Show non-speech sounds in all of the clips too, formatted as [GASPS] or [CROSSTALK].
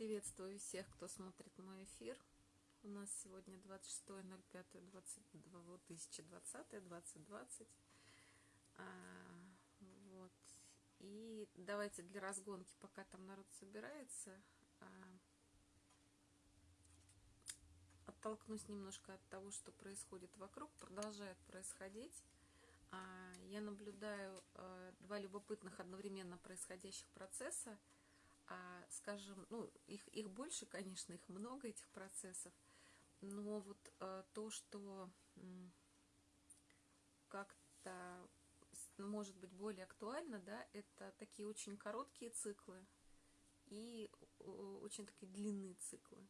Приветствую всех, кто смотрит мой эфир. У нас сегодня 26.05.2020, 2020. А, вот. И давайте для разгонки, пока там народ собирается, а, оттолкнусь немножко от того, что происходит вокруг, продолжает происходить. А, я наблюдаю а, два любопытных одновременно происходящих процесса – а, скажем, ну, их, их больше, конечно, их много, этих процессов, но вот а, то, что как-то может быть более актуально, да, это такие очень короткие циклы и очень такие длинные циклы.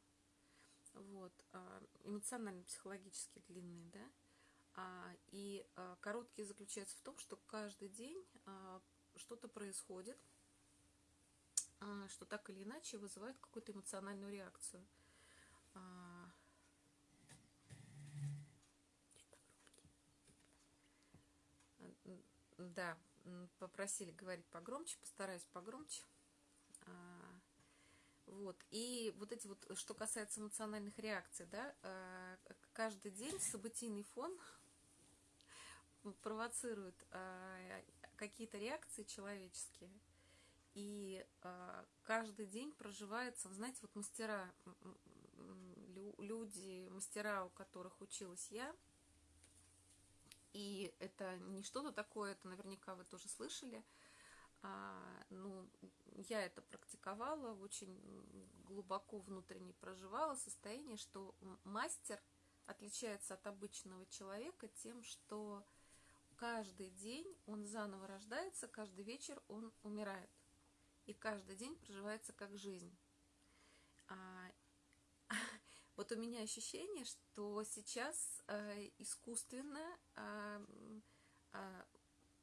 Вот, а, эмоционально-психологически длинные, да, а, и а, короткие заключаются в том, что каждый день а, что-то происходит, что так или иначе вызывает какую-то эмоциональную реакцию. А, да, попросили говорить погромче, постараюсь погромче. А, вот. И вот эти вот, что касается эмоциональных реакций, да, каждый день событийный фон [LAUGHS] провоцирует какие-то реакции человеческие – и э, каждый день проживается, знаете, вот мастера, люди, мастера, у которых училась я, и это не что-то такое, это наверняка вы тоже слышали, а, ну, я это практиковала, очень глубоко внутренне проживала состояние, что мастер отличается от обычного человека тем, что каждый день он заново рождается, каждый вечер он умирает и каждый день проживается как жизнь. А, [LAUGHS] вот у меня ощущение, что сейчас а, искусственно, а, а,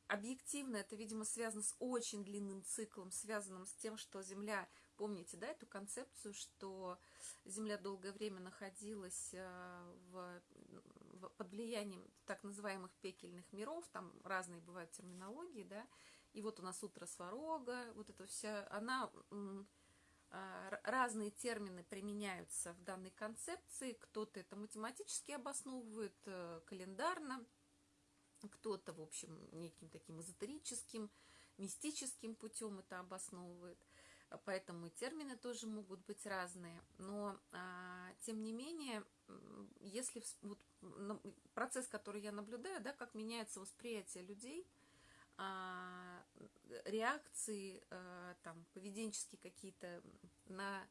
объективно это, видимо, связано с очень длинным циклом, связанным с тем, что Земля, помните, да, эту концепцию, что Земля долгое время находилась а, в, в, под влиянием так называемых пекельных миров, там разные бывают терминологии, да, и вот у нас утро сварога, вот это вся, она, а, разные термины применяются в данной концепции, кто-то это математически обосновывает, э, календарно, кто-то, в общем, неким таким эзотерическим, мистическим путем это обосновывает. Поэтому и термины тоже могут быть разные. Но, а, тем не менее, если вот, процесс, который я наблюдаю, да, как меняется восприятие людей – а, реакции, а, там, поведенческие какие-то на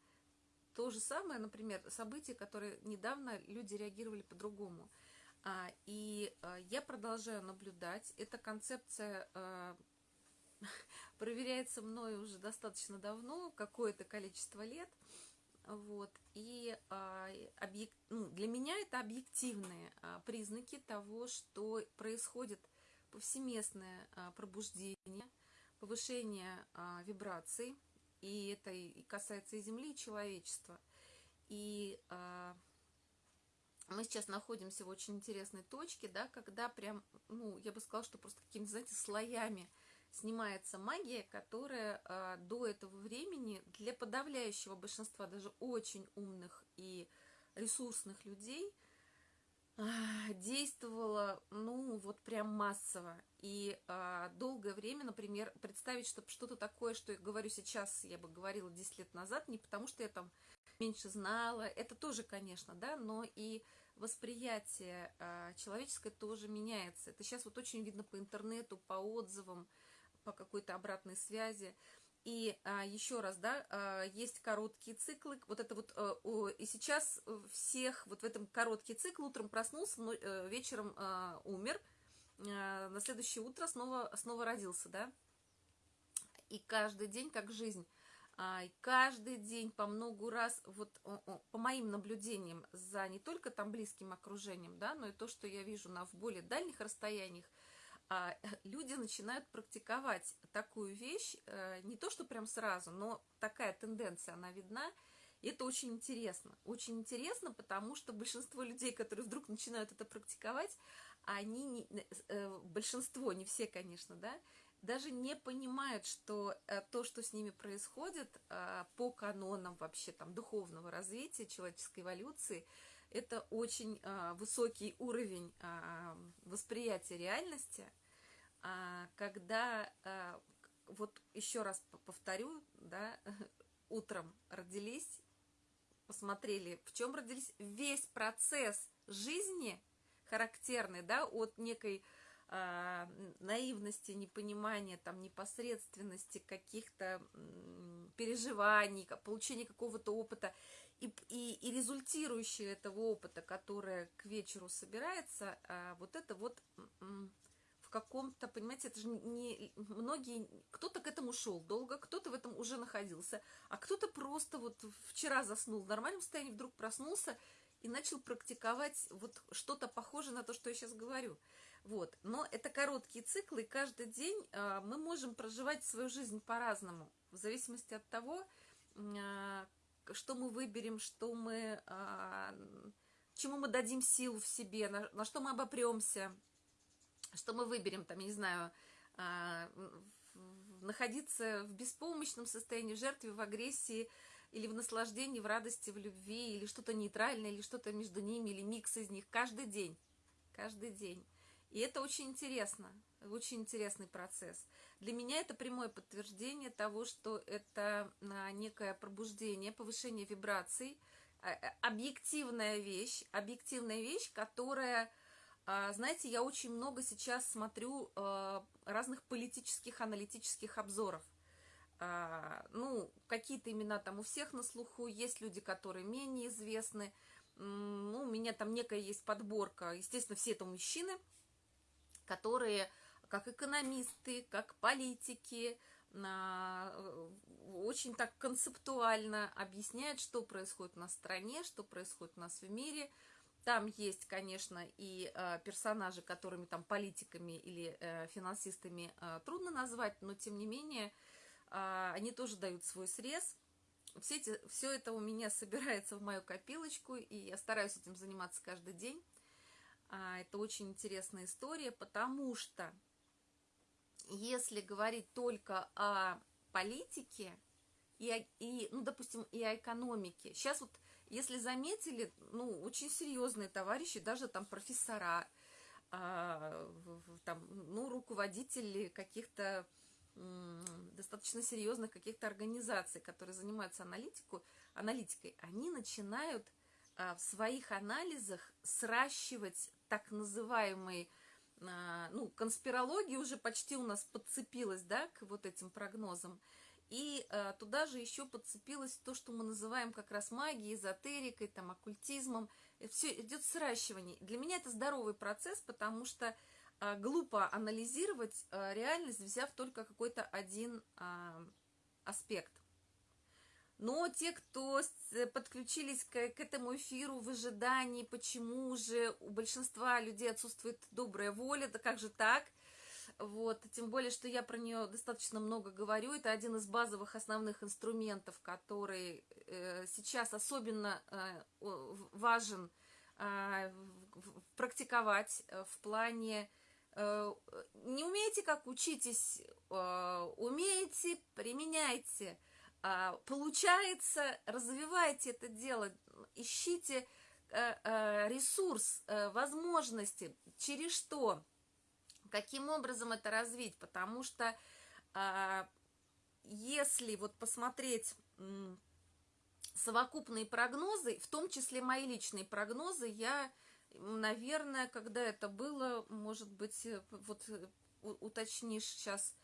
то же самое, например, события, которые недавно люди реагировали по-другому. А, и я продолжаю наблюдать. Эта концепция [LAUGHS] проверяется мной уже достаточно давно, какое-то количество лет. Вот. И объект, ну, для меня это объективные признаки того, что происходит – повсеместное а, пробуждение, повышение а, вибраций, и это и касается и Земли, и человечества. И а, мы сейчас находимся в очень интересной точке, да, когда прям, ну, я бы сказала, что просто какими-то, знаете, слоями снимается магия, которая а, до этого времени для подавляющего большинства даже очень умных и ресурсных людей – действовала, ну, вот прям массово. И а, долгое время, например, представить, чтобы что-то такое, что я говорю сейчас, я бы говорила 10 лет назад, не потому что я там меньше знала, это тоже, конечно, да, но и восприятие а, человеческое тоже меняется. Это сейчас вот очень видно по интернету, по отзывам, по какой-то обратной связи. И а, еще раз, да, а, есть короткие циклы. Вот это вот, а, о, и сейчас всех, вот в этом короткий цикл, утром проснулся, но, а, вечером а, умер, а, на следующее утро снова, снова родился, да. И каждый день как жизнь. А, и каждый день по многу раз, вот по моим наблюдениям за не только там близким окружением, да, но и то, что я вижу на в более дальних расстояниях, люди начинают практиковать такую вещь, э, не то что прям сразу, но такая тенденция, она видна, и это очень интересно. Очень интересно, потому что большинство людей, которые вдруг начинают это практиковать, они, не, э, большинство, не все, конечно, да, даже не понимают, что э, то, что с ними происходит э, по канонам вообще там духовного развития, человеческой эволюции, это очень э, высокий уровень восприятия реальности, а когда, вот еще раз повторю, да, [LAUGHS] утром родились, посмотрели, в чем родились, весь процесс жизни характерный, да, от некой а, наивности, непонимания, там, непосредственности, каких-то переживаний, получения какого-то опыта, и, и, и результирующее этого опыта, которое к вечеру собирается, а, вот это вот в каком-то, понимаете, это же не многие, кто-то к этому шел долго, кто-то в этом уже находился, а кто-то просто вот вчера заснул в нормальном состоянии, вдруг проснулся и начал практиковать вот что-то похожее на то, что я сейчас говорю. Вот. Но это короткие циклы, и каждый день э, мы можем проживать свою жизнь по-разному, в зависимости от того, э, что мы выберем, что мы, э, чему мы дадим силу в себе, на, на что мы обопремся, что мы выберем, там, я не знаю, находиться в беспомощном состоянии, в жертве, в агрессии, или в наслаждении, в радости, в любви, или что-то нейтральное, или что-то между ними, или микс из них, каждый день, каждый день. И это очень интересно, очень интересный процесс. Для меня это прямое подтверждение того, что это а, некое пробуждение, повышение вибраций, а, а, объективная вещь, объективная вещь, которая, знаете, я очень много сейчас смотрю разных политических, аналитических обзоров. Ну, какие-то имена там у всех на слуху, есть люди, которые менее известны, ну, у меня там некая есть подборка, естественно, все это мужчины – которые как экономисты, как политики, э, очень так концептуально объясняют, что происходит на стране, что происходит у нас в мире. Там есть, конечно, и э, персонажи, которыми там политиками или э, финансистами трудно назвать, но тем не менее они тоже дают свой срез. Все, эти, все это у меня [LAUGHS] собирается в мою копилочку, и я стараюсь этим заниматься каждый день. А, это очень интересная история, потому что если говорить только о политике и, и ну, допустим, и о экономике, сейчас вот, если заметили, ну, очень серьезные товарищи, даже там профессора, а, там, ну, руководители каких-то достаточно серьезных каких-то организаций, которые занимаются аналитику, аналитикой, они начинают а, в своих анализах сращивать так называемый, а, ну, конспирология уже почти у нас подцепилась, да, к вот этим прогнозам. И э, туда же еще подцепилось то, что мы называем как раз магией, эзотерикой, там, оккультизмом. Все идет сращивание. Для меня это здоровый процесс, потому что э, глупо анализировать э, реальность, взяв только какой-то один э, аспект. Но те, кто э, подключились к, к этому эфиру в ожидании, почему же у большинства людей отсутствует добрая воля, да как же так? Вот, тем более, что я про нее достаточно много говорю. Это один из базовых основных инструментов, который э, сейчас особенно э, важен э, практиковать в плане э, не умеете, как учитесь, э, умеете, применяйте – а, получается, развивайте это дело, ищите э, э, ресурс, э, возможности, через что, каким образом это развить, потому что а, если вот посмотреть совокупные прогнозы, в том числе мои личные прогнозы, я, наверное, когда это было, может быть, вот уточнишь сейчас,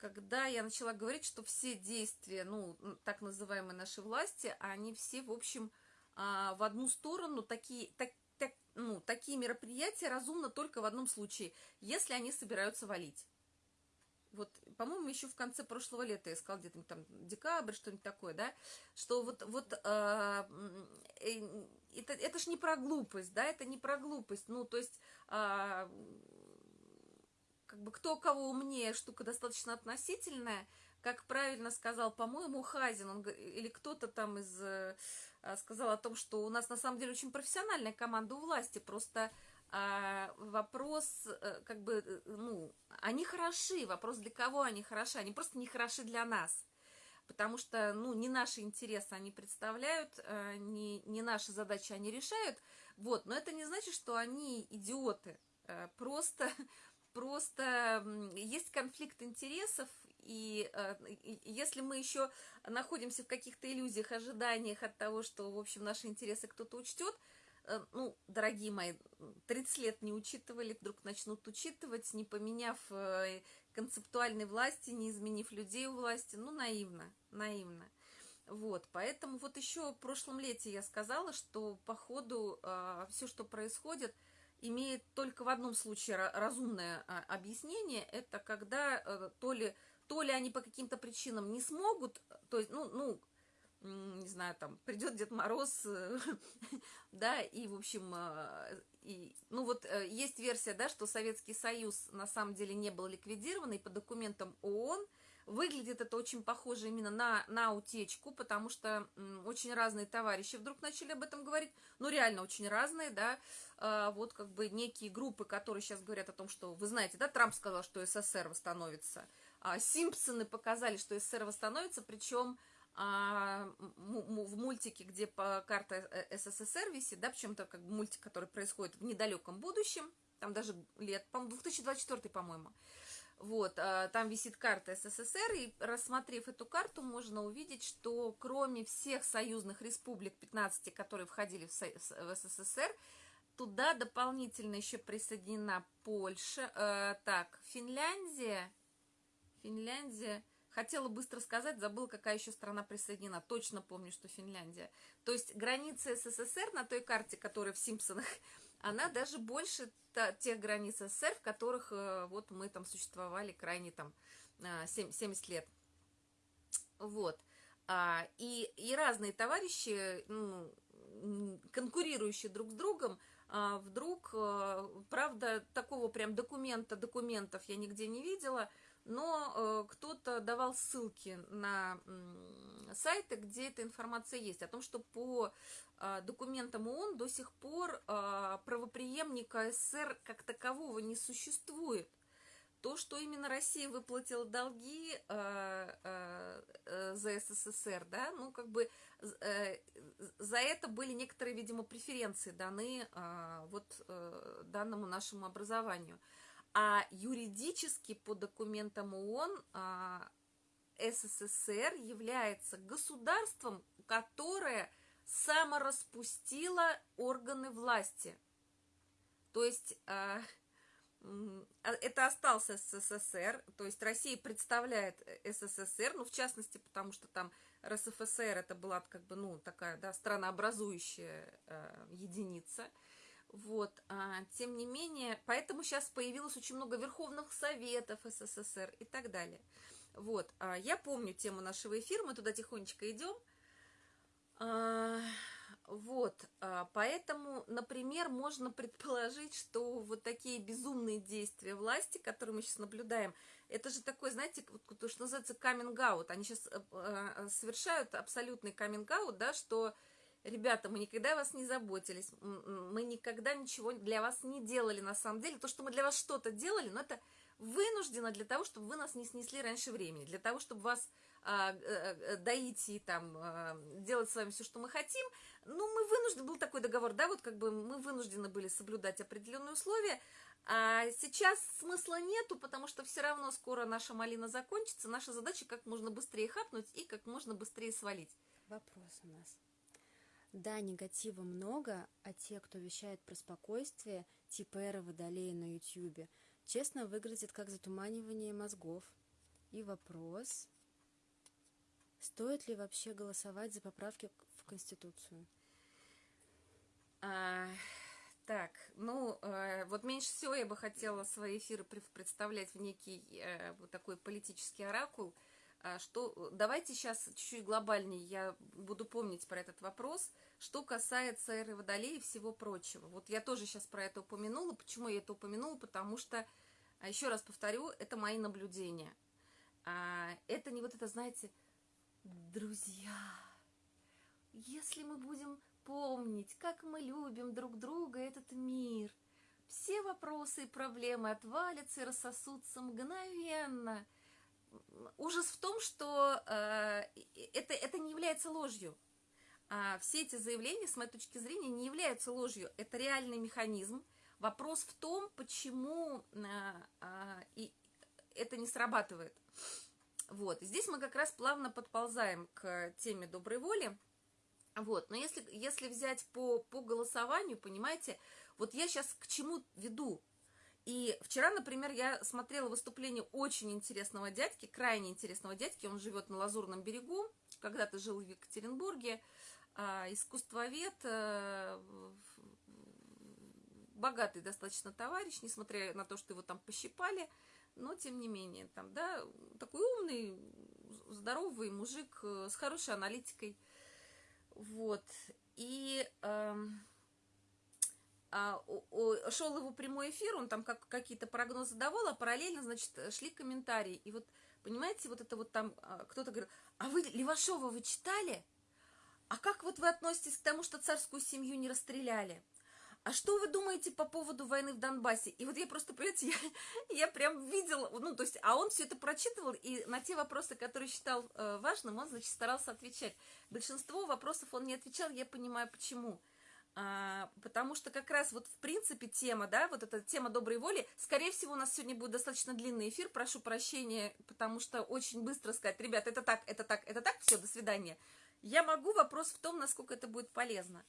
когда я начала говорить, что все действия, ну, так называемые нашей власти, они все, в общем, а, в одну сторону, такие, так, так, ну, такие мероприятия разумно только в одном случае, если они собираются валить. Вот, по-моему, еще в конце прошлого лета я сказала, где-то там декабрь, что-нибудь такое, да, что вот, вот э, э, это, это ж не про глупость, да, это не про глупость, ну, то есть э, как бы кто кого умнее, штука достаточно относительная. Как правильно сказал, по-моему, Хазин, он, или кто-то там из, э, сказал о том, что у нас на самом деле очень профессиональная команда у власти, просто а, вопрос, э, как бы, э, ну, они хороши, вопрос, для кого они хороши, они просто не хороши для нас, потому что, ну, не наши интересы они представляют, не, не наши задачи они решают, вот, но это не значит, что они идиоты, просто, просто есть конфликт интересов, и, и если мы еще находимся в каких-то иллюзиях, ожиданиях от того, что, в общем, наши интересы кто-то учтет, Э, ну, дорогие мои, 30 лет не учитывали, вдруг начнут учитывать, не поменяв э, концептуальной власти, не изменив людей у власти, ну, наивно, наивно. Вот, поэтому вот еще в прошлом лете я сказала, что по ходу э, все, что происходит, имеет только в одном случае разумное а, объяснение, это когда э, то ли, то ли они по каким-то причинам не смогут, то есть, ну, ну, не знаю, там, придет Дед Мороз, э, [LAUGHS] да, и, в общем, э, и, ну вот есть версия, да, что Советский Союз на самом деле не был ликвидирован, и по документам ООН выглядит это очень похоже именно на, на утечку, потому что очень разные товарищи вдруг начали об этом говорить, ну реально очень разные, да, вот как бы некие группы, которые сейчас говорят о том, что, вы знаете, да, Трамп сказал, что СССР восстановится, а Симпсоны показали, что СССР восстановится, причем а, в мультике, где по карта э, СССР висит, да, причем это как бы мультик, который происходит в недалеком будущем, там даже лет, по 2024, по-моему, вот, а, там висит карта СССР, и рассмотрев эту карту, можно увидеть, что кроме всех союзных республик, 15, которые входили в СССР, туда дополнительно еще присоединена Польша, э, так, Финляндия, Финляндия, Хотела быстро сказать, забыл, какая еще страна присоединена. Точно помню, что Финляндия. То есть граница СССР на той карте, которая в Симпсонах, [LAUGHS] она даже больше тех границ СССР, в которых э, вот мы там существовали крайне там 70 э, лет. Вот. А, и, и разные товарищи, ну, конкурирующие друг с другом, вдруг, э, правда, такого прям документа, документов я нигде не видела, но э, кто-то давал ссылки на сайты, где эта информация есть, о том, что по э, документам ООН до сих пор правоприемника СССР как такового не существует. То, что именно Россия выплатила долги э, э, э за СССР, да, ну, как бы э, за это были некоторые, видимо, преференции даны э, вот э, данному нашему образованию. А юридически по документам ООН а, СССР является государством, которое самораспустило органы власти. То есть а, это остался СССР, то есть Россия представляет СССР, ну, в частности, потому что там РСФСР это была как бы, ну, такая, да, странообразующая э, единица – вот, а, тем не менее, поэтому сейчас появилось очень много верховных советов СССР и так далее. Вот, а, я помню тему нашего эфира, мы туда тихонечко идем. А, вот, а, поэтому, например, можно предположить, что вот такие безумные действия власти, которые мы сейчас наблюдаем, это же такой, знаете, то, что называется каминг-аут. Они сейчас а, а, совершают абсолютный каминг-аут, да, что Ребята, мы никогда вас не заботились, мы никогда ничего для вас не делали на самом деле. То, что мы для вас что-то делали, но это вынуждено для того, чтобы вы нас не снесли раньше времени, для того, чтобы вас доить и там а, делать с вами все, что мы хотим. Ну, мы вынуждены, был такой договор, да, вот как бы мы вынуждены были соблюдать определенные условия, а сейчас смысла нету, потому что все равно скоро наша малина закончится, наша задача как можно быстрее хапнуть и как можно быстрее свалить. Вопрос у нас. Да, негатива много, а те, кто вещает про спокойствие, типа Эра Водолея на Ютьюбе, честно выглядит как затуманивание мозгов. И вопрос, стоит ли вообще голосовать за поправки в Конституцию? А, так, ну, э, вот меньше всего я бы хотела свои эфиры представлять в некий э, вот такой политический оракул – а что, давайте сейчас чуть-чуть глобальнее я буду помнить про этот вопрос. Что касается эры Водолея и всего прочего. Вот я тоже сейчас про это упомянула. Почему я это упомянула? Потому что, а еще раз повторю, это мои наблюдения. А, это не вот это, знаете, друзья, если мы будем помнить, как мы любим друг друга, этот мир, все вопросы и проблемы отвалятся и рассосутся мгновенно. Ужас в том, что э, это, это не является ложью. А все эти заявления, с моей точки зрения, не являются ложью. Это реальный механизм. Вопрос в том, почему э, э, и это не срабатывает. Вот. Здесь мы как раз плавно подползаем к теме доброй воли. Вот. Но если, если взять по, по голосованию, понимаете, вот я сейчас к чему веду? И вчера, например, я смотрела выступление очень интересного дядьки, крайне интересного дядьки, он живет на Лазурном берегу, когда-то жил в Екатеринбурге, а, искусствовед, а, богатый достаточно товарищ, несмотря на то, что его там пощипали, но тем не менее, там, да, такой умный, здоровый мужик э, с хорошей аналитикой, вот, и э, а, о, шел его прямой эфир, он там как, какие-то прогнозы давал, а параллельно, значит, шли комментарии, и вот, понимаете, вот это вот там, а, кто-то говорил, а вы Левашова вы читали? А как вот вы относитесь к тому, что царскую семью не расстреляли? А что вы думаете по поводу войны в Донбассе? И вот я просто, понимаете, я, [LAUGHS] я прям видела, ну, то есть, а он все это прочитывал, и на те вопросы, которые считал э, важным, он, значит, старался отвечать. Большинство вопросов он не отвечал, я понимаю, почему. А, потому что как раз вот в принципе тема, да, вот эта тема доброй воли, скорее всего, у нас сегодня будет достаточно длинный эфир, прошу прощения, потому что очень быстро сказать, ребят, это так, это так, это так, все, до свидания. Я могу, вопрос в том, насколько это будет полезно.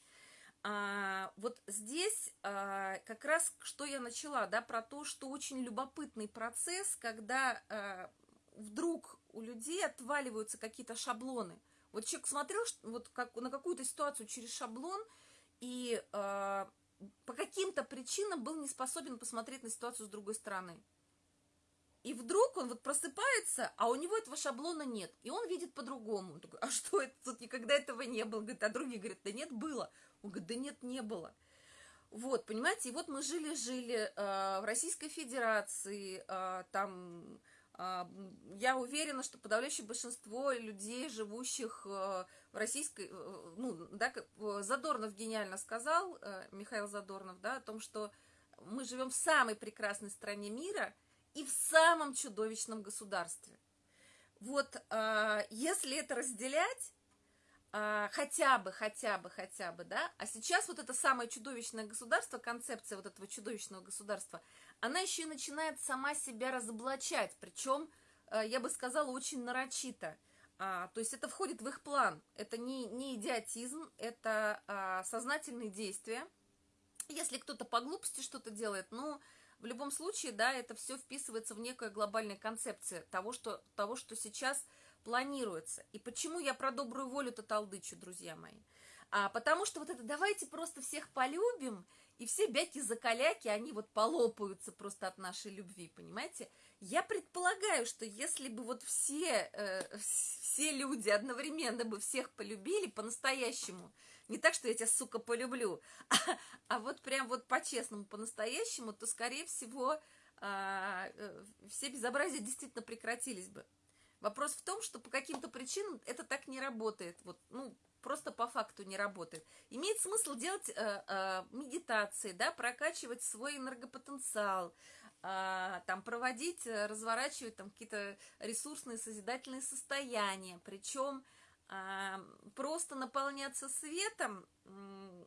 А, вот здесь а, как раз что я начала, да, про то, что очень любопытный процесс, когда а, вдруг у людей отваливаются какие-то шаблоны. Вот человек смотрел вот как, на какую-то ситуацию через шаблон и а, по каким-то причинам был не способен посмотреть на ситуацию с другой стороны. И вдруг он вот просыпается, а у него этого шаблона нет. И он видит по-другому. Он такой, а что это? Тут никогда этого не было. Говорит, а другие говорят, да нет, было. Он говорит, да нет, не было. Вот, понимаете, и вот мы жили-жили э, в Российской Федерации, э, там, э, я уверена, что подавляющее большинство людей, живущих э, в российской, э, ну, да, как, Задорнов гениально сказал, э, Михаил Задорнов, да, о том, что мы живем в самой прекрасной стране мира и в самом чудовищном государстве. Вот, э, если это разделять, а, хотя бы, хотя бы, хотя бы, да, а сейчас вот это самое чудовищное государство, концепция вот этого чудовищного государства, она еще и начинает сама себя разоблачать, причем, а, я бы сказала, очень нарочито, а, то есть это входит в их план, это не, не идиотизм, это а, сознательные действия, если кто-то по глупости что-то делает, ну, в любом случае, да, это все вписывается в некую глобальную концепцию того, что, того, что сейчас планируется. И почему я про добрую волю-то толдычу, друзья мои? А, потому что вот это давайте просто всех полюбим, и все бяки-закаляки, они вот полопаются просто от нашей любви, понимаете? Я предполагаю, что если бы вот все, э, все люди одновременно бы всех полюбили по-настоящему, не так, что я тебя, сука, полюблю, а, а вот прям вот по-честному, по-настоящему, то, скорее всего, а, э, все безобразия действительно прекратились бы. Вопрос в том, что по каким-то причинам это так не работает. Вот, ну, просто по факту не работает. Имеет смысл делать э, э, медитации, да, прокачивать свой энергопотенциал, э, там проводить, э, разворачивать там какие-то ресурсные созидательные состояния, причем э, просто наполняться светом э,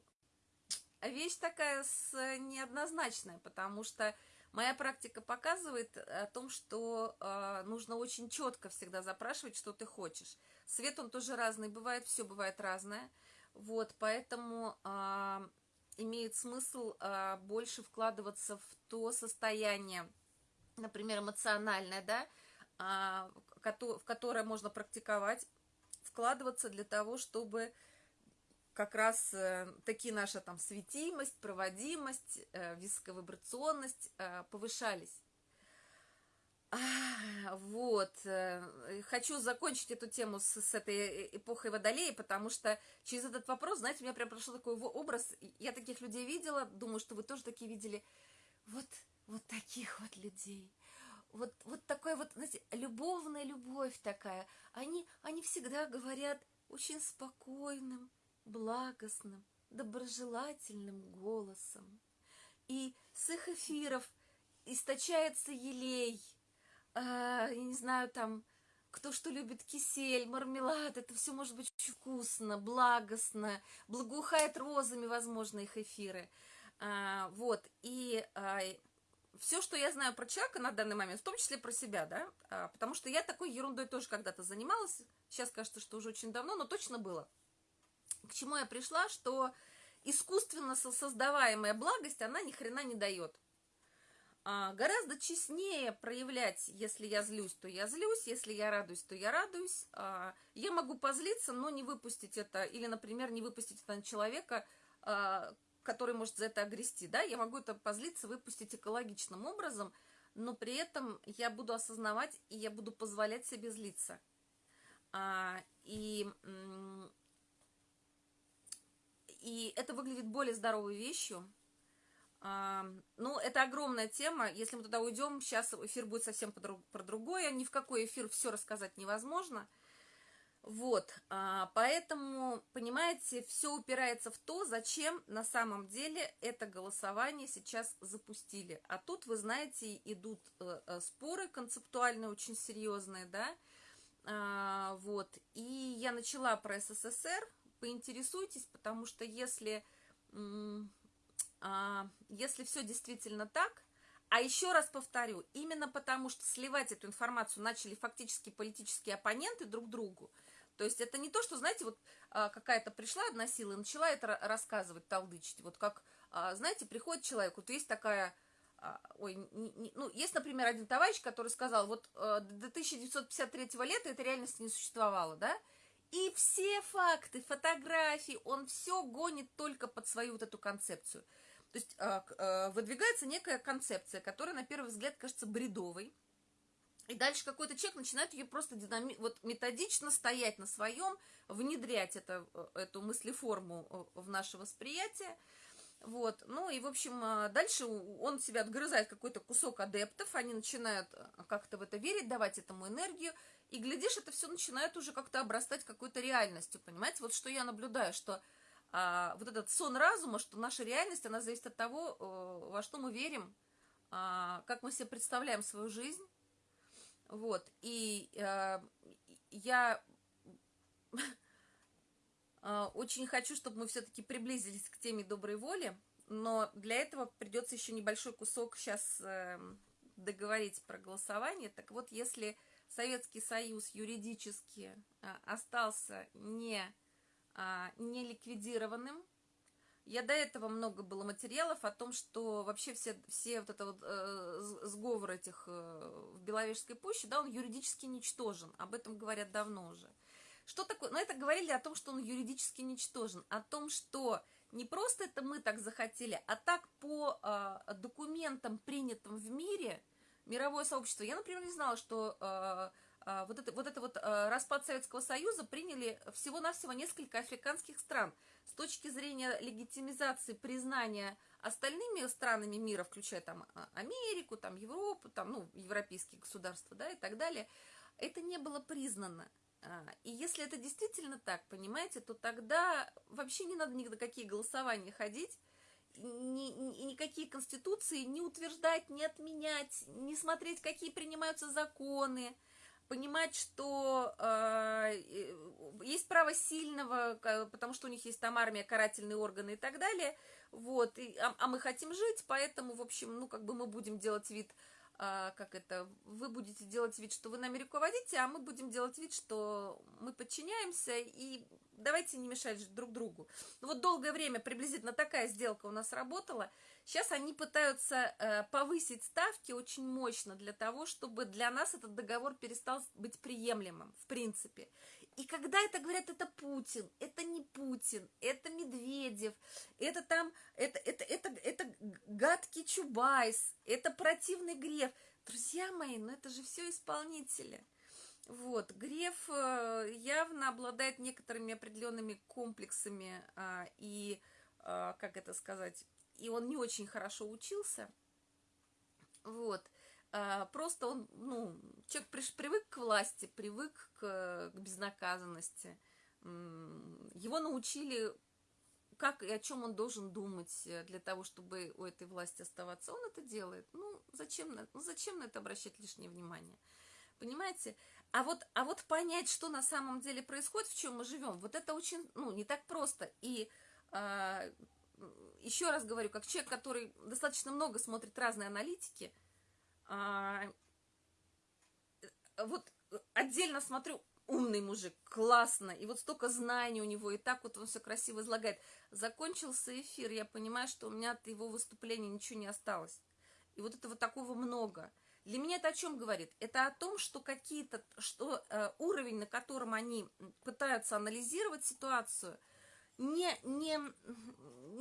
вещь такая с, неоднозначная, потому что Моя практика показывает о том, что э, нужно очень четко всегда запрашивать, что ты хочешь. Свет, он тоже разный бывает, все бывает разное. Вот, поэтому э, имеет смысл э, больше вкладываться в то состояние, например, эмоциональное, да, э, в которое можно практиковать, вкладываться для того, чтобы как раз э, такие наша там светимость, проводимость, э, висковибрационность э, повышались. А, вот, э, хочу закончить эту тему с, с этой эпохой Водолея, потому что через этот вопрос, знаете, у меня прям прошел такой образ, я таких людей видела, думаю, что вы тоже такие видели, вот, вот таких вот людей, вот, вот такой вот, знаете, любовная любовь такая, они, они всегда говорят очень спокойным, благостным, доброжелательным голосом. и с их эфиров источается елей, э, я не знаю, там, кто что любит, кисель, мармелад, это все может быть очень вкусно, благостно, благоухает розами, возможно, их эфиры. А, вот, и а, все, что я знаю про человека на данный момент, в том числе про себя, да, а, потому что я такой ерундой тоже когда-то занималась, сейчас кажется, что уже очень давно, но точно было. К чему я пришла, что искусственно создаваемая благость, она ни хрена не дает. А, гораздо честнее проявлять, если я злюсь, то я злюсь, если я радуюсь, то я радуюсь. А, я могу позлиться, но не выпустить это, или, например, не выпустить это на человека, а, который может за это огрести, да, я могу это позлиться, выпустить экологичным образом, но при этом я буду осознавать, и я буду позволять себе злиться. И, и это выглядит более здоровой вещью, ну, это огромная тема. Если мы туда уйдем, сейчас эфир будет совсем про другое. Ни в какой эфир все рассказать невозможно. Вот, а, поэтому, понимаете, все упирается в то, зачем на самом деле это голосование сейчас запустили. А тут, вы знаете, идут э, э, споры концептуальные, очень серьезные, да, а, вот. И я начала про СССР, поинтересуйтесь, потому что если а, если все действительно так, а еще раз повторю, именно потому что сливать эту информацию начали фактически политические оппоненты друг другу, то есть это не то, что, знаете, вот а, какая-то пришла одна сила и начала это рассказывать, талдычить, вот как, а, знаете, приходит человек, вот есть такая, ой, не, не, ну, есть, например, один товарищ, который сказал, вот до 1953 лета этой реальности не существовало, да, и все факты, фотографии, он все гонит только под свою вот эту концепцию – то есть а, а, выдвигается некая концепция, которая на первый взгляд кажется бредовой. И дальше какой-то человек начинает ее просто динами... вот методично стоять на своем, внедрять это, э, эту мыслеформу э, в наше восприятие. Вот. Ну и, в общем, дальше он себя отгрызает какой-то кусок адептов, они начинают как-то в это верить, давать этому энергию, и, глядишь, это все начинает уже как-то обрастать какой-то реальностью, понимаете? Вот что я наблюдаю, что а, вот этот сон разума, что наша реальность, она зависит от того, э, во что мы верим, а, как мы себе представляем свою жизнь. Вот, и а, я а, [LAUGHS] очень хочу, чтобы мы все-таки приблизились к теме доброй воли, но для этого придется еще небольшой кусок сейчас э, договорить про голосование. Так вот, если Советский Союз юридически э, остался не а, не ликвидированным. Я до этого много было материалов о том, что вообще все, все вот это вот э, сговор этих э, в Беловежской пуще, да, он юридически ничтожен. Об этом говорят давно уже. Что такое? Ну, это говорили о том, что он юридически ничтожен, о том, что не просто это мы так захотели, а так по э, документам, принятым в мире, мировое сообщество. Я, например, не знала, что э, а, вот это, вот это вот а, распад Советского Союза приняли всего-навсего несколько африканских стран. С точки зрения легитимизации, признания остальными странами мира, включая там а, Америку, там Европу, там, ну, европейские государства, да, и так далее, это не было признано. И если это действительно так, понимаете, то тогда вообще не надо ни на какие голосования ходить, ни, ни, никакие конституции не утверждать, не отменять, не смотреть, какие принимаются законы, понимать, что э, есть право сильного, потому что у них есть там армия, карательные органы и так далее, вот, и, а, а мы хотим жить, поэтому, в общем, ну, как бы мы будем делать вид, э, как это, вы будете делать вид, что вы нами руководите, а мы будем делать вид, что мы подчиняемся, и давайте не мешать друг другу. Ну, вот долгое время приблизительно такая сделка у нас работала, Сейчас они пытаются э, повысить ставки очень мощно для того, чтобы для нас этот договор перестал быть приемлемым, в принципе. И когда это говорят, это Путин, это не Путин, это Медведев, это там, это, это, это, это гадкий Чубайс, это противный Греф. Друзья мои, ну это же все исполнители. Вот, Греф э, явно обладает некоторыми определенными комплексами а, и, а, как это сказать, и он не очень хорошо учился. Вот. А, просто он, ну, человек привык к власти, привык к, к безнаказанности. Его научили как и о чем он должен думать для того, чтобы у этой власти оставаться, он это делает. Ну, зачем, ну, зачем на это обращать лишнее внимание? Понимаете? А вот, а вот понять, что на самом деле происходит, в чем мы живем, вот это очень, ну, не так просто. И а, еще раз говорю, как человек, который достаточно много смотрит разные аналитики, а, вот отдельно смотрю, умный мужик, классно, и вот столько знаний у него, и так вот он все красиво излагает. Закончился эфир, я понимаю, что у меня от его выступления ничего не осталось. И вот этого такого много – для меня это о чем говорит? Это о том, что какие-то, что э, уровень, на котором они пытаются анализировать ситуацию, не, не,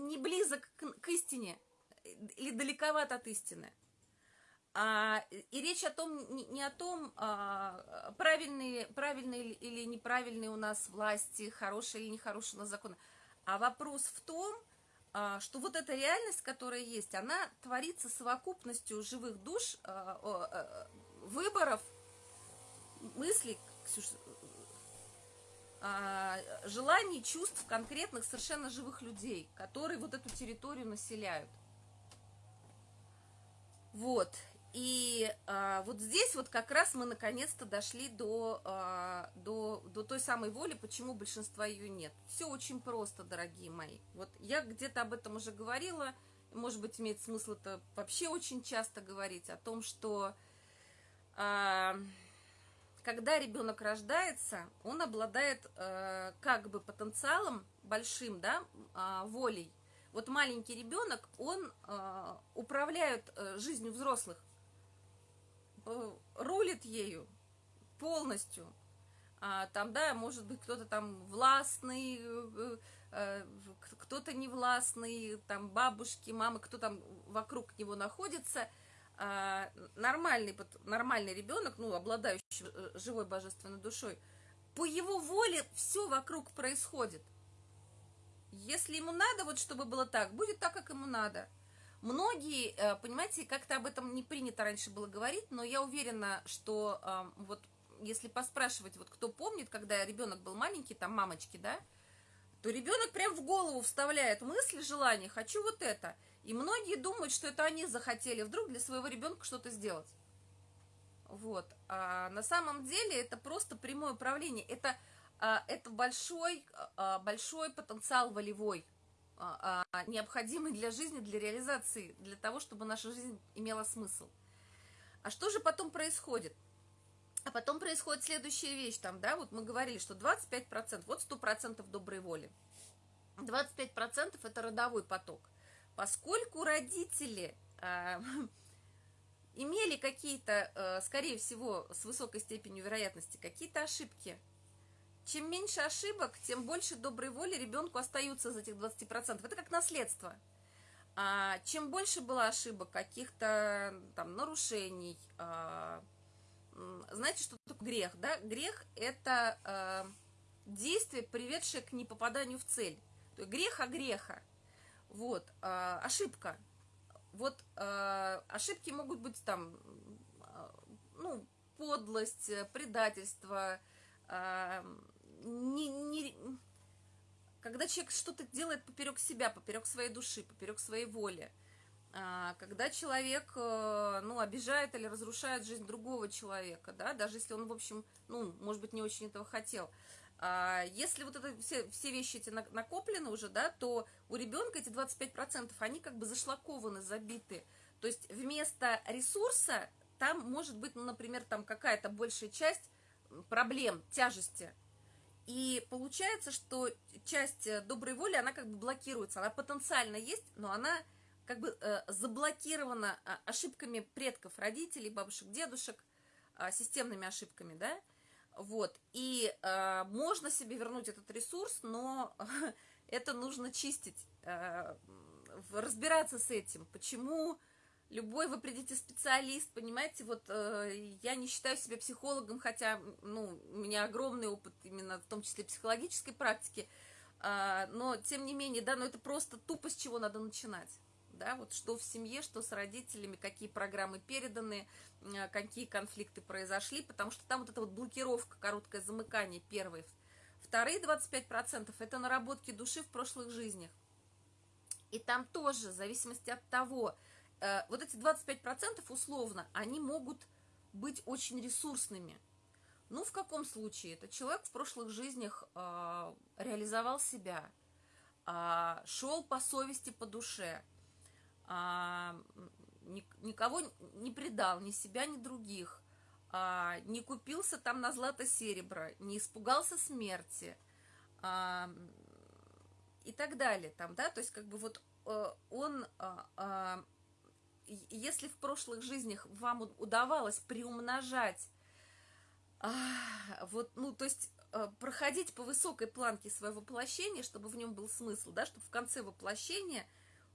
не близок к, к истине или далековат от истины. А, и речь о том, не, не о том, а, правильные, правильные или неправильные у нас власти, хорошие или нехорошие у нас законы, а вопрос в том, что вот эта реальность, которая есть, она творится совокупностью живых душ, а, а, выборов, мыслей, желаний, чувств конкретных совершенно живых людей, которые вот эту территорию населяют. Вот. И а, вот здесь вот как раз мы наконец-то дошли до, а, до, до той самой воли, почему большинства ее нет. Все очень просто, дорогие мои. Вот я где-то об этом уже говорила, может быть, имеет смысл это вообще очень часто говорить, о том, что а, когда ребенок рождается, он обладает а, как бы потенциалом большим, да, а, волей. Вот маленький ребенок, он а, управляет а, жизнью взрослых Э, рулит ею полностью. А, там, да, может быть, кто-то там властный, э, э, кто-то невластный, там бабушки, мамы, кто там вокруг него находится. А, нормальный, нормальный ребенок, ну, обладающий живой божественной душой, по его воле все вокруг происходит. Если ему надо, вот чтобы было так, будет так, как ему надо – Многие, э, понимаете, как-то об этом не принято раньше было говорить, но я уверена, что вот если поспрашивать, вот кто помнит, когда ребенок был маленький, там мамочки, да, то ребенок прям в голову вставляет мысли, желания, хочу вот это. И многие думают, что это они захотели вдруг для своего ребенка что-то сделать. Вот. А на самом деле это просто прямое управление. Это, а, это большой, а, большой потенциал волевой. А, а, необходимый для жизни, для реализации, для того, чтобы наша жизнь имела смысл. А что же потом происходит? А потом происходит следующая вещь, там, да, вот мы говорили, что 25%, вот 100% доброй воли. 25% это родовой поток. Поскольку родители э, [LAUGHS] имели какие-то, э, скорее всего, с высокой степенью вероятности, какие-то ошибки – чем меньше ошибок, тем больше доброй воли ребенку остаются из этих 20%. Это как наследство. А чем больше было ошибок, каких-то там нарушений, а, знаете, что такое грех, да? Грех – это а, действие, приведшее к непопаданию в цель. То есть грех о греха. Вот, а, ошибка. Вот а, ошибки могут быть там, а, ну, подлость, предательство, не, не, когда человек что-то делает поперек себя, поперек своей души, поперек своей воли, а, когда человек, э, ну, обижает или разрушает жизнь другого человека, да, даже если он, в общем, ну, может быть, не очень этого хотел. А, если вот это все, все вещи эти накоплены уже, да, то у ребенка эти 25%, они как бы зашлакованы, забиты. То есть вместо ресурса там может быть, ну, например, там какая-то большая часть проблем, тяжести, и получается, что часть э, доброй воли, она как бы блокируется. Она потенциально есть, но она как бы э, заблокирована э, ошибками предков, родителей, бабушек, дедушек, системными ошибками, да? Вот. И э, можно себе вернуть этот ресурс, но [LAUGHS] это нужно чистить, э, разбираться с этим. Почему любой вы придите специалист, понимаете, вот э, я не считаю себя психологом, хотя, ну, у меня огромный опыт именно в том числе психологической практики, э, но тем не менее, да, но это просто тупо с чего надо начинать, да, вот что в семье, что с родителями, какие программы переданы, э, какие конфликты произошли, потому что там вот эта вот блокировка, короткое замыкание первое, вторые 25% это наработки души в прошлых жизнях, И там тоже, в зависимости от того, э, вот эти 25% условно, они могут быть очень ресурсными. Ну, в каком случае? Это человек в прошлых жизнях э, реализовал себя, э, шел по совести, по душе, э, никого не предал, ни себя, ни других, э, не купился там на злато-серебро, не испугался смерти э, и так далее. Там, да? То есть, как бы вот э, он... Если в прошлых жизнях вам удавалось приумножать а, вот, ну, то есть э, проходить по высокой планке своего воплощения, чтобы в нем был смысл, да, чтобы в конце воплощения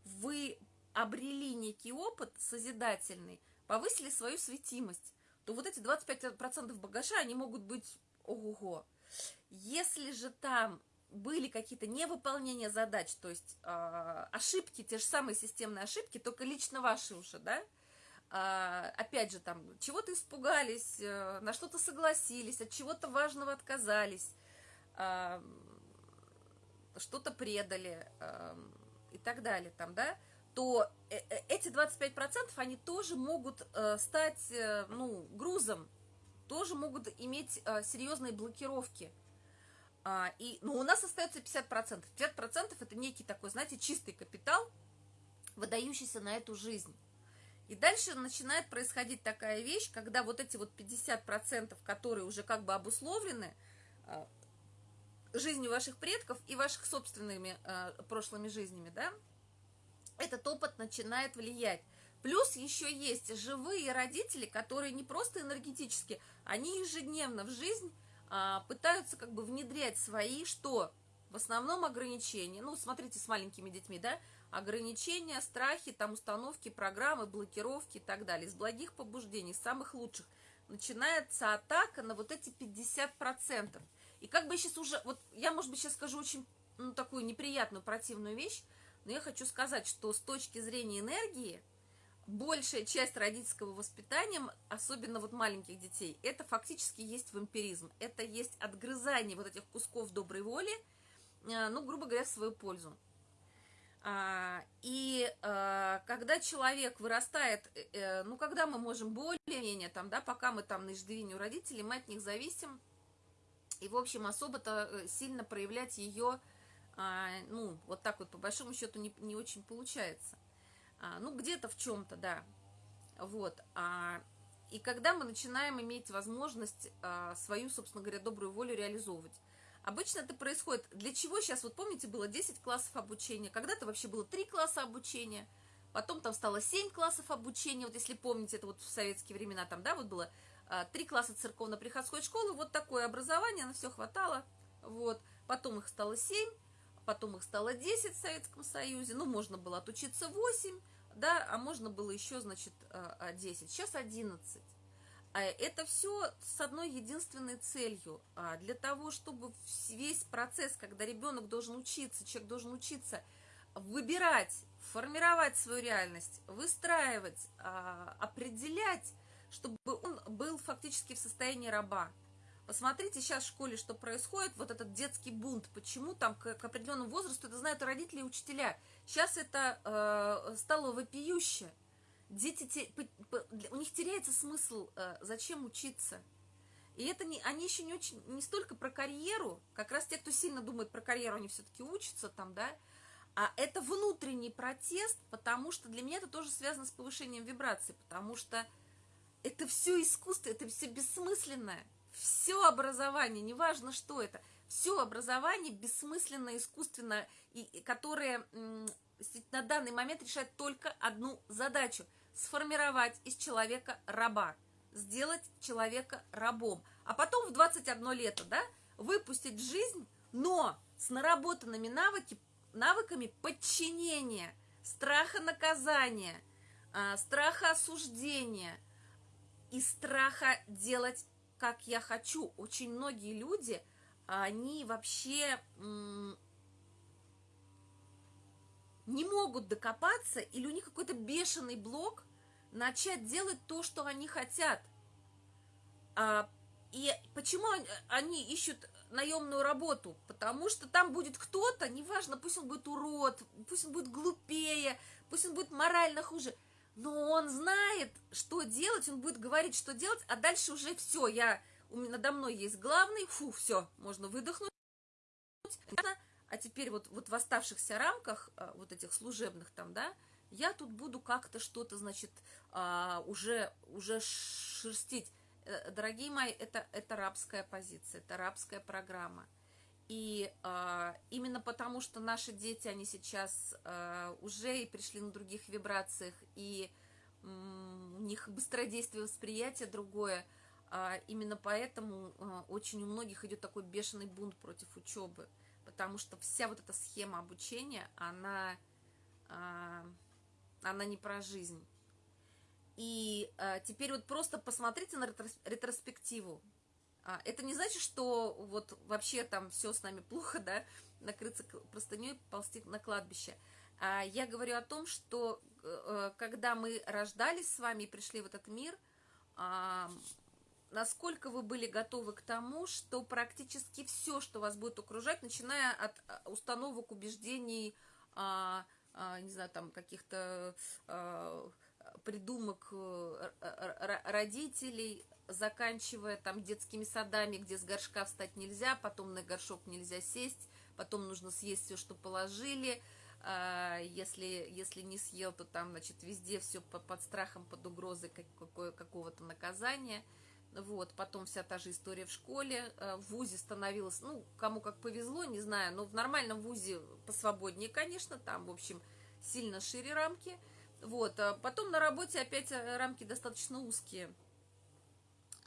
вы обрели некий опыт созидательный, повысили свою светимость, то вот эти 25% багажа, они могут быть ого-го. Если же там были какие-то невыполнения задач, то есть э, ошибки, те же самые системные ошибки, только лично ваши уже, да, а, опять же, там, чего-то испугались, э, на что-то согласились, от чего-то важного отказались, а, что-то предали а, и так далее, там, да, то э, э, эти 25% они тоже могут стать, ну, грузом, тоже могут иметь серьезные блокировки. И, ну, у нас остается 50%. 50% это некий такой, знаете, чистый капитал, выдающийся на эту жизнь. И дальше начинает происходить такая вещь, когда вот эти вот 50%, которые уже как бы обусловлены э, жизнью ваших предков и ваших собственными э, прошлыми жизнями, да, этот опыт начинает влиять. Плюс еще есть живые родители, которые не просто энергетически, они ежедневно в жизнь а, пытаются как бы внедрять свои, что в основном ограничения. Ну, смотрите, с маленькими детьми, да, ограничения, страхи, там установки, программы, блокировки и так далее. Из благих побуждений, самых лучших, начинается атака на вот эти 50%. И как бы сейчас уже, вот я, может быть, сейчас скажу очень, ну, такую неприятную, противную вещь, но я хочу сказать, что с точки зрения энергии, большая часть родительского воспитания, особенно вот маленьких детей, это фактически есть вампиризм. Это есть отгрызание вот этих кусков доброй воли, э, ну, грубо говоря, в свою пользу. А, и а, когда человек вырастает, э, э, ну, когда мы можем более-менее, там, да, пока мы там на иждивении у родителей, мы от них зависим, и, в общем, особо-то э, сильно проявлять ее, а, ну, вот так вот, по большому счету, не, не очень получается. Ну, где-то в чем-то, да. Вот. И когда мы начинаем иметь возможность свою, собственно говоря, добрую волю реализовывать. Обычно это происходит. Для чего сейчас, вот помните, было 10 классов обучения, когда-то вообще было 3 класса обучения, потом там стало 7 классов обучения, вот если помните, это вот в советские времена там, да, вот было 3 а, класса церковно-приходской школы, вот такое образование, на все хватало, вот, потом их стало 7, потом их стало 10 в Советском Союзе, ну, можно было отучиться 8, да, а можно было еще, значит, 10, а, а, сейчас 11. А это все с одной единственной целью. Для того, чтобы весь процесс, когда ребенок должен учиться, человек должен учиться выбирать, формировать свою реальность, выстраивать, определять, чтобы он был фактически в состоянии раба. Посмотрите сейчас в школе, что происходит, вот этот детский бунт, почему там к, к определенному возрасту, это знают родители и учителя. Сейчас это э, стало вопиюще дети, у них теряется смысл, э, зачем учиться. И это не, они еще не очень, не столько про карьеру, как раз те, кто сильно думает про карьеру, они все-таки учатся там, да, а это внутренний протест, потому что для меня это тоже связано с повышением вибрации, потому что это все искусство, это все бессмысленное, все образование, неважно что это, все образование бессмысленное, искусственное, и, которое на данный момент решает только одну задачу – сформировать из человека раба, сделать человека рабом, а потом в 21 лето, да, выпустить в жизнь, но с наработанными навыки, навыками подчинения, страха наказания, а, страха осуждения и страха делать, как я хочу. Очень многие люди, они вообще не могут докопаться, или у них какой-то бешеный блок начать делать то, что они хотят. А, и почему они, ищут наемную работу, потому что там будет кто-то, неважно, пусть он будет урод, пусть он будет глупее, пусть он будет морально хуже, но он знает, что делать, он будет говорить, что делать, а дальше уже все, я, у меня надо мной есть главный, фу, все, можно выдохнуть, а теперь вот, вот в оставшихся рамках, а, вот этих служебных там, да, я тут буду как-то что-то, значит, а, уже, уже шерстить. Э, дорогие мои, это, это рабская позиция, это рабская программа. И а, именно потому, что наши дети, они сейчас а, уже и пришли на других вибрациях, и у них быстродействие восприятия другое, а, именно поэтому очень у многих идет такой бешеный бунт против учебы, потому что вся вот эта схема обучения, она, она не про жизнь. И теперь вот просто посмотрите на ретроспективу. А, это не значит, что вот вообще там все с нами плохо, [LAUGHS] да, накрыться простыней, ползти на кладбище. А я говорю о том, что а, когда мы рождались с вами и пришли в этот мир, насколько вы были готовы к тому, что практически все, что вас будет окружать, начиная от а, установок, убеждений, не знаю, там каких-то... Придумок э, родителей, заканчивая там детскими садами, где с горшка встать нельзя, потом на горшок нельзя сесть, потом нужно съесть все, что положили, а, если, если не съел, то там, значит, везде все под страхом, под угрозой какого-то наказания. Вот, потом вся та же история в школе, э, в ВУЗе становилось, ну, кому как повезло, не знаю, но в нормальном ВУЗе посвободнее, конечно, там, в общем, сильно шире рамки – вот, а потом на работе опять э, рамки достаточно узкие.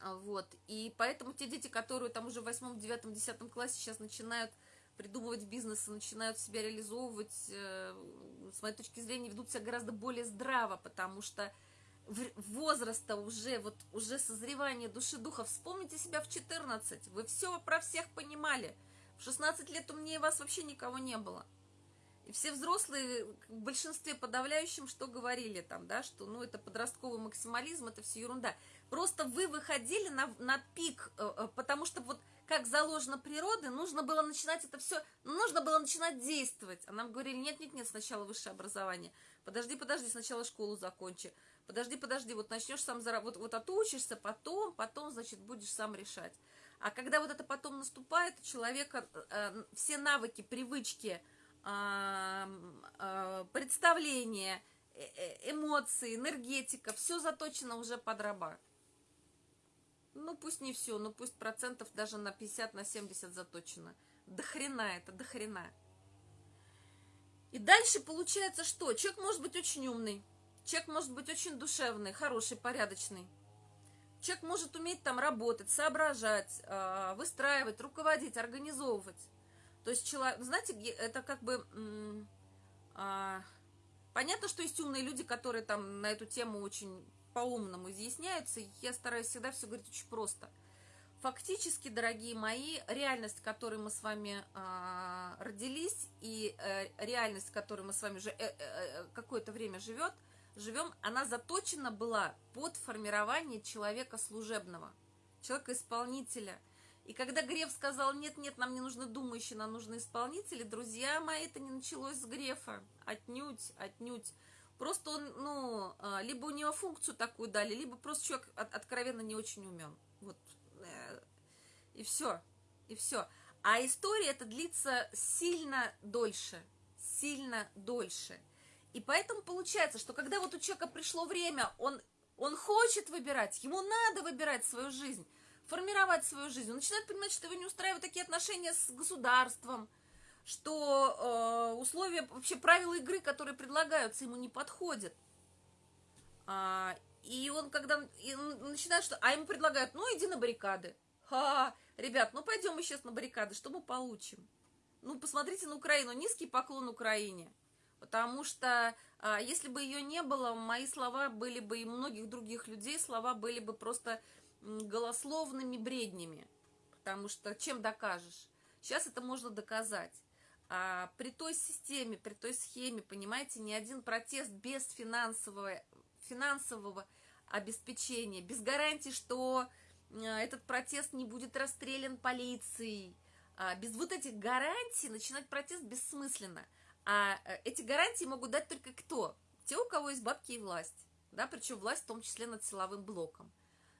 А, вот, и поэтому те дети, которые там уже в восьмом, девятом, десятом классе сейчас начинают придумывать бизнес начинают себя реализовывать, э, с моей точки зрения, ведут себя гораздо более здраво, потому что возраста уже, вот уже созревание души духа. Вспомните себя в 14, вы все про всех понимали. В 16 лет у меня и вас вообще никого не было. И все взрослые в большинстве подавляющем что говорили там, да, что ну это подростковый максимализм, это все ерунда. Просто вы выходили на, на пик, э, э, потому что вот как заложено природой, нужно было начинать это все, нужно было начинать действовать. А нам говорили, нет-нет-нет, сначала высшее образование. Подожди, подожди, сначала школу закончи. Подожди, подожди, вот начнешь сам заработать, вот, вот отучишься, потом, потом, значит, будешь сам решать. А когда вот это потом наступает, у человека э, все навыки, привычки, представление, э, э, эмоции, энергетика, все заточено уже под раба. Ну, пусть не все, но пусть процентов даже на 50, на 70 заточено. До хрена это, до хрена. И дальше получается что? Человек может быть очень умный, человек может быть очень душевный, хороший, порядочный. Человек может уметь там работать, соображать, а, выстраивать, руководить, организовывать. То есть человек, знаете, это как бы... А, понятно, что есть умные люди, которые там на эту тему очень по-умному изъясняются. Я стараюсь всегда все говорить очень просто. Фактически, дорогие мои, реальность, в которой мы с вами а, родились, и э, реальность, в которой мы с вами уже э, э, э, какое-то время живет, живем, она заточена была под формирование человека служебного, человека-исполнителя – и когда Греф сказал, нет-нет, нам не нужны думающие, нам нужны исполнители, друзья мои, это не началось с Грефа. Отнюдь, отнюдь. Просто он, ну, а, либо у него функцию такую дали, либо просто человек откровенно не очень умен. Вот. Э, и все. И все. А история это длится сильно дольше. Сильно дольше. И поэтому получается, что когда вот у человека пришло время, он, он хочет выбирать, ему надо выбирать свою жизнь формировать свою жизнь, он начинает понимать, что его не устраивают такие отношения с государством, что э, условия, вообще правила игры, которые предлагаются, ему не подходят. А, и он когда и он начинает, что, а ему предлагают, ну иди на баррикады. Ха, ребят, ну пойдем мы сейчас на баррикады, что мы получим? Ну посмотрите на Украину, низкий поклон Украине. Потому что а, если бы ее не было, мои слова были бы и многих других людей, слова были бы просто голословными бреднями, потому что чем докажешь? Сейчас это можно доказать. А при той системе, при той схеме, понимаете, ни один протест без финансового, финансового обеспечения, без гарантии, что э, этот протест не будет расстрелян полицией, а, без вот этих гарантий начинать протест бессмысленно. А э, эти гарантии могут дать только кто? Те, у кого есть бабки и власть. Да, причем власть в том числе над силовым блоком.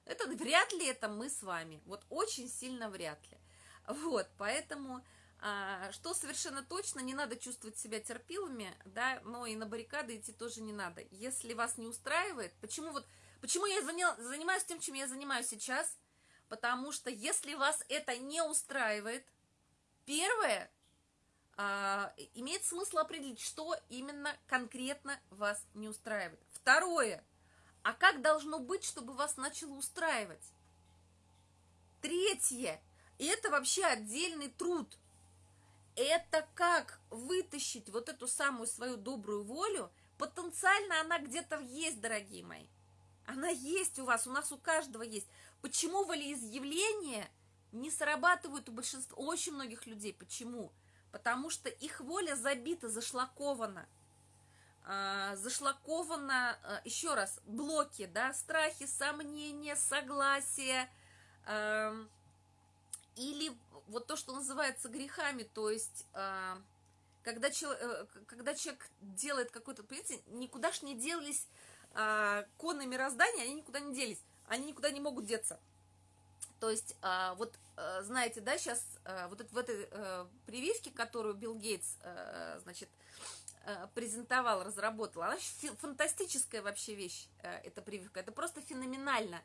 Это вряд ли это мы с вами. Вот очень сильно вряд ли. Вот, поэтому что совершенно точно, не надо чувствовать себя терпилами, да, но и на баррикады идти тоже не надо. Если вас не устраивает, почему вот, почему я занимаюсь тем, чем я занимаюсь сейчас? Потому что если вас это не устраивает, первое, а, имеет смысл определить, что именно конкретно вас не устраивает. Второе, а как должно быть, чтобы вас начало устраивать? Третье, и это вообще отдельный труд – это как вытащить вот эту самую свою добрую волю, потенциально она где-то есть, дорогие мои. Она есть у вас, у нас у каждого есть. Почему волеизъявления не срабатывают у большинства, у очень многих людей? Почему? Потому что их воля забита, зашлакована. А, зашлакована, а, еще раз, блоки, да, страхи, сомнения, согласие, а, или вот то, что называется грехами, то есть э, когда, чел, э, когда человек делает какой-то, понимаете, никуда ж не делись э, коны мироздания, они никуда не делись, они никуда не могут деться. То есть, э, вот э, знаете, да, сейчас э, вот в этой э, прививке, которую Билл Гейтс, э, значит, презентовал, разработал, она фантастическая вообще вещь, эта прививка, это просто феноменально.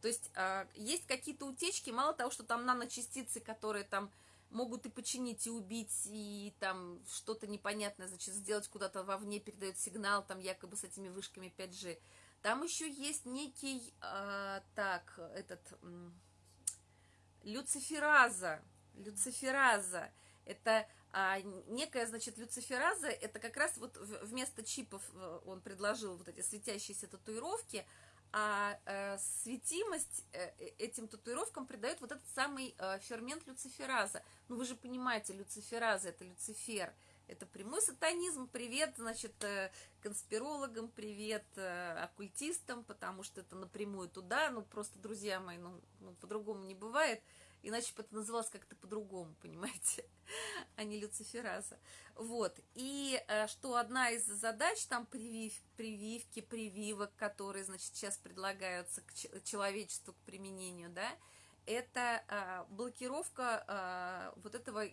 То есть э, есть какие-то утечки, мало того, что там наночастицы, которые там могут и починить, и убить, и там что-то непонятное, значит, сделать куда-то вовне, передает сигнал, там якобы с этими вышками 5G. Там еще есть некий, э, так, этот, э, люцифераза, люцифераза, это а, некая, значит, люцифераза, это как раз вот вместо чипов э, он предложил вот эти светящиеся татуировки, а э, светимость э, э, этим татуировкам придает вот этот самый э, фермент люцифераза. Ну, вы же понимаете, люцифераза – это люцифер, это прямой сатанизм. Привет, значит, э, конспирологам, привет э, оккультистам, потому что это напрямую туда. Ну, просто, друзья мои, ну, ну по-другому не бывает – иначе бы это называлось как-то по-другому, [LAUGHS] понимаете, а не люцифераза. Вот, и э, что одна из задач, там, привив, прививки, прививок, которые, значит, сейчас предлагаются к человечеству к применению, да, это э, блокировка э, вот этого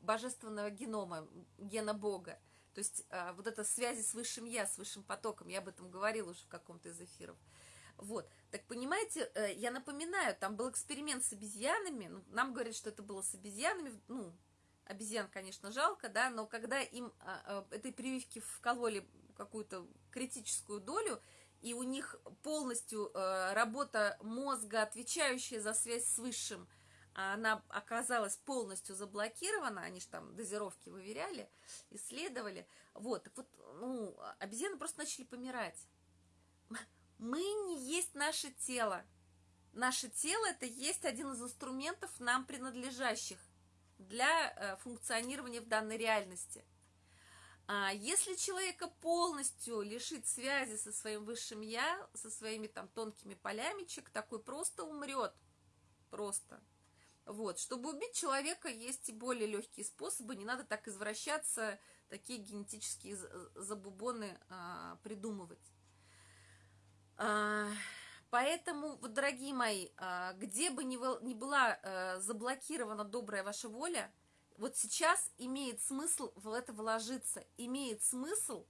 божественного генома, гена Бога. То есть э, вот это связи с высшим я, с высшим потоком, я об этом говорила уже в каком-то из эфиров. Вот. Так понимаете, э, я напоминаю, там был эксперимент с обезьянами. Ну, нам говорят, что это было с обезьянами. Ну, обезьян, конечно, жалко, да, но когда им а, а, этой прививки вкололи какую-то критическую долю, и у них полностью э, работа мозга, отвечающая за связь с высшим, она оказалась полностью заблокирована, они же там дозировки выверяли, исследовали, вот, так вот, ну, обезьяны просто начали помирать. Мы не есть наше тело. Наше тело – это есть один из инструментов нам принадлежащих для э, функционирования в данной реальности. А если человека полностью лишить связи со своим высшим я, со своими там тонкими полями, человек такой просто умрет. Просто. Вот. Чтобы убить человека, есть и более легкие способы. Не надо так извращаться, такие генетические забубоны а, придумывать. А, поэтому, вот, дорогие мои, а, где бы ни была э, заблокирована добрая ваша воля, вот сейчас имеет смысл в это вложиться, имеет смысл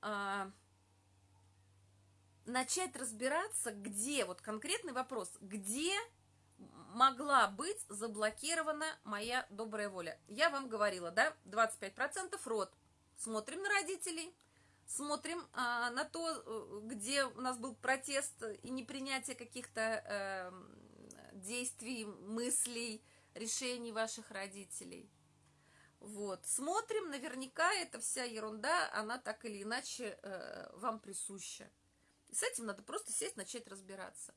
а, начать разбираться, где, вот конкретный вопрос, где могла быть заблокирована моя добрая воля. Я вам говорила, да, 25% род. Смотрим на родителей, смотрим а, на то, э, где у нас был протест и непринятие каких-то э, действий, мыслей, решений ваших родителей. Вот, смотрим, наверняка эта вся ерунда, она так или иначе э, вам присуща. И с этим надо просто сесть, начать разбираться.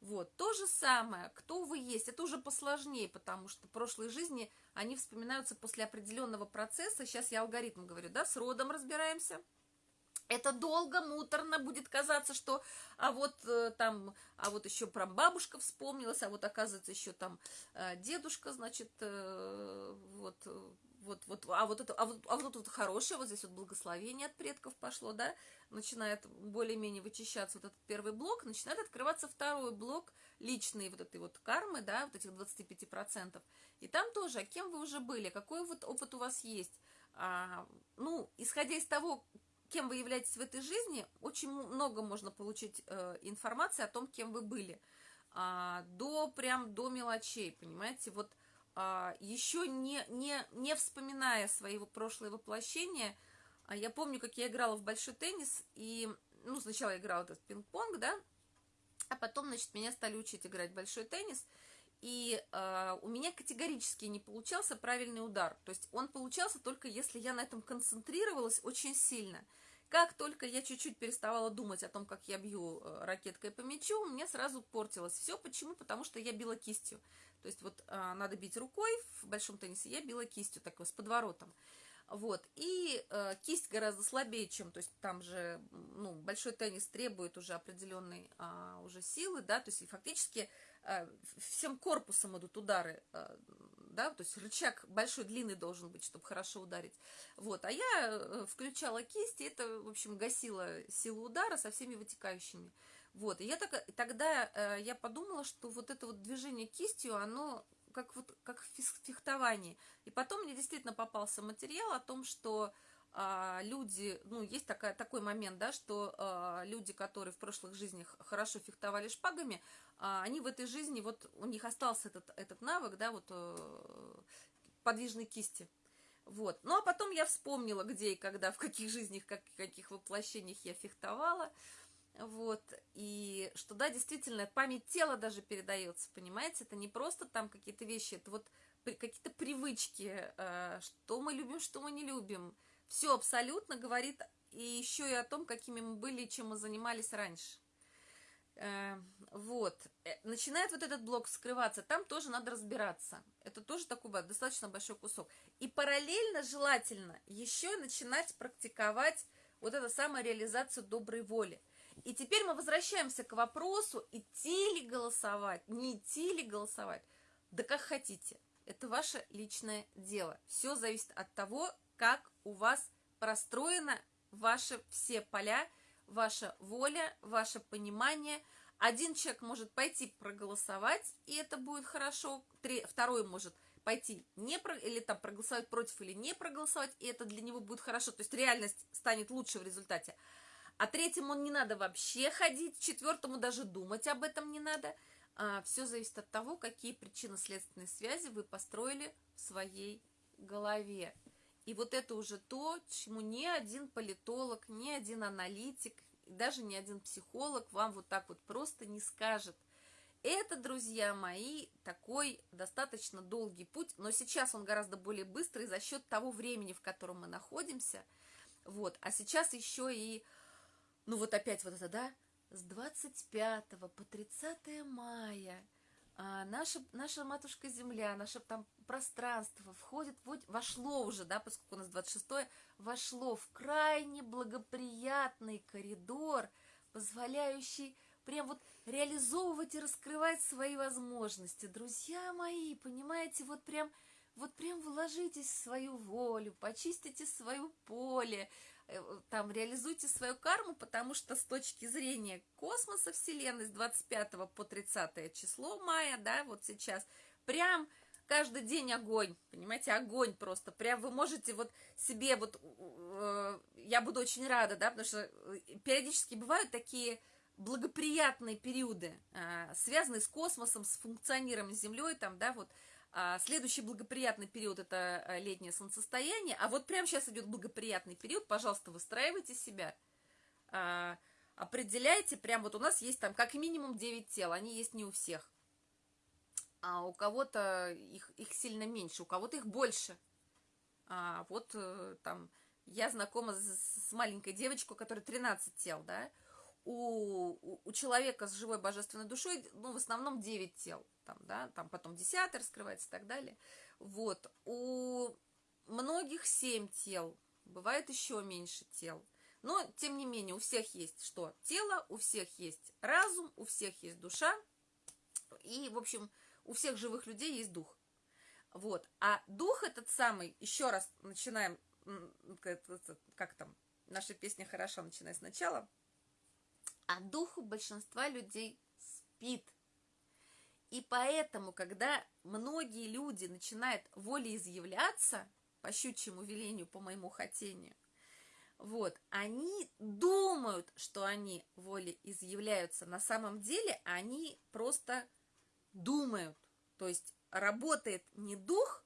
Вот, то же самое, кто вы есть, это уже посложнее, потому что прошлые жизни, они вспоминаются после определенного процесса. Сейчас я алгоритм говорю, да, с родом разбираемся – это долго, муторно будет казаться, что а вот э, там, а вот еще про бабушка вспомнилась, а вот оказывается еще там э, дедушка, значит, э, вот, вот, вот, а вот это, а вот, а вот это вот хорошее, вот здесь вот благословение от предков пошло, да, начинает более-менее вычищаться вот этот первый блок, начинает открываться второй блок личной вот этой вот кармы, да, вот этих 25%. И там тоже, а кем вы уже были, какой вот опыт у вас есть. А, ну, исходя из того, кем вы являетесь в этой жизни, очень много можно получить э, информации о том, кем вы были. А, до, прям до мелочей, понимаете, вот а, еще не, не, не вспоминая свои прошлые воплощения, а я помню, как я играла в большой теннис, и, ну, сначала я играла этот пинг-понг, да, а потом, значит, меня стали учить играть в большой теннис, и э, у меня категорически не получался правильный удар. То есть он получался только если я на этом концентрировалась очень сильно. Как только я чуть-чуть переставала думать о том, как я бью э, ракеткой по мячу, у меня сразу портилось все. Почему? Потому что я била кистью. То есть вот э, надо бить рукой в большом теннисе, я била кистью такой с подворотом. Вот, и э, кисть гораздо слабее, чем, то есть там же, ну, большой теннис требует уже определенной а, уже силы, да, то есть и фактически а, всем корпусом идут удары, а, да, то есть рычаг большой, длинный должен быть, чтобы хорошо ударить. Вот, а я э, включала кисть, и это, в общем, гасило силу удара со всеми вытекающими. Вот, и я так, тогда э, я подумала, что вот это вот движение кистью, оно как вот как фехтование. И потом мне действительно попался материал о том, что а, люди, ну, есть такая, такой момент, да, что а, люди, которые в прошлых жизнях хорошо фехтовали шпагами, они в этой жизни, вот у них остался этот, этот навык, да, вот а, подвижной кисти. Вот. Ну, а потом я вспомнила, где и когда, в каких жизнях, как, каких воплощениях я фехтовала. Вот, и что, да, действительно, память тела даже передается, понимаете, это не просто там какие-то вещи, это вот какие-то привычки, э, что мы любим, что мы не любим. Все абсолютно говорит и еще и о том, какими мы были чем мы занимались раньше. Э, вот, э, начинает вот этот блок скрываться, там тоже надо разбираться. Это тоже такой достаточно большой кусок. И параллельно желательно еще начинать практиковать вот эту самую реализацию доброй воли – и теперь мы возвращаемся к вопросу, идти ли голосовать, не идти ли голосовать. Да как хотите. Это ваше личное дело. Все зависит от того, как у вас простроено ваши все поля, ваша воля, ваше понимание. Один человек может пойти проголосовать, и это будет хорошо. Второй может пойти не про, или там проголосовать против или не проголосовать, и это для него будет хорошо. То есть реальность станет лучше в результате а третьему не надо вообще ходить, четвертому даже думать об этом не надо. А, все зависит от того, какие причинно-следственные связи вы построили в своей голове. И вот это уже то, чему ни один политолог, ни один аналитик, даже ни один психолог вам вот так вот просто не скажет. Это, друзья мои, такой достаточно долгий путь, но сейчас он гораздо более быстрый за счет того времени, в котором мы находимся. Вот. А сейчас еще и ну вот опять вот это, да, с 25 по 30 мая а, наша, наша матушка Земля, наше там пространство входит, вошло уже, да, поскольку у нас 26 вошло в крайне благоприятный коридор, позволяющий прям вот реализовывать и раскрывать свои возможности. Друзья мои, понимаете, вот прям, вот прям вложитесь в свою волю, почистите свое поле, Э, там реализуйте свою карму, потому что с точки зрения космоса Вселенной с 25 по 30 число мая, да, вот сейчас, прям каждый день огонь, понимаете, огонь просто, прям вы можете вот себе вот, э, я буду очень рада, да, потому что э, периодически бывают такие благоприятные периоды, э, связанные с космосом, с функционированием Землей, там, да, вот, а следующий благоприятный период – это а, летнее солнцестояние. А вот прямо сейчас идет благоприятный период. Пожалуйста, выстраивайте себя. А, определяйте, прям вот у нас есть там как минимум 9 тел. Они есть не у всех. А у кого-то их, их сильно меньше, у кого-то их больше. А вот э, там я знакома с, с маленькой девочкой, у которой 13 тел, да, у, у, человека с живой божественной душой, ну, в основном 9 тел, там, да, там потом 10 раскрывается и так далее. Вот, у многих 7 тел, бывает еще меньше тел. Но, тем не менее, у всех есть что? Тело, у всех есть разум, у всех есть душа. И, в общем, у всех живых людей есть дух. Вот. А дух этот самый, еще раз начинаем, как там, наша песня хороша, начиная сначала. А дух у большинства людей спит. И поэтому, когда многие люди начинают волеизъявляться, по щучьему велению, по моему хотению, вот, они думают, что они волеизъявляются. На самом деле они просто думают. То есть работает не дух,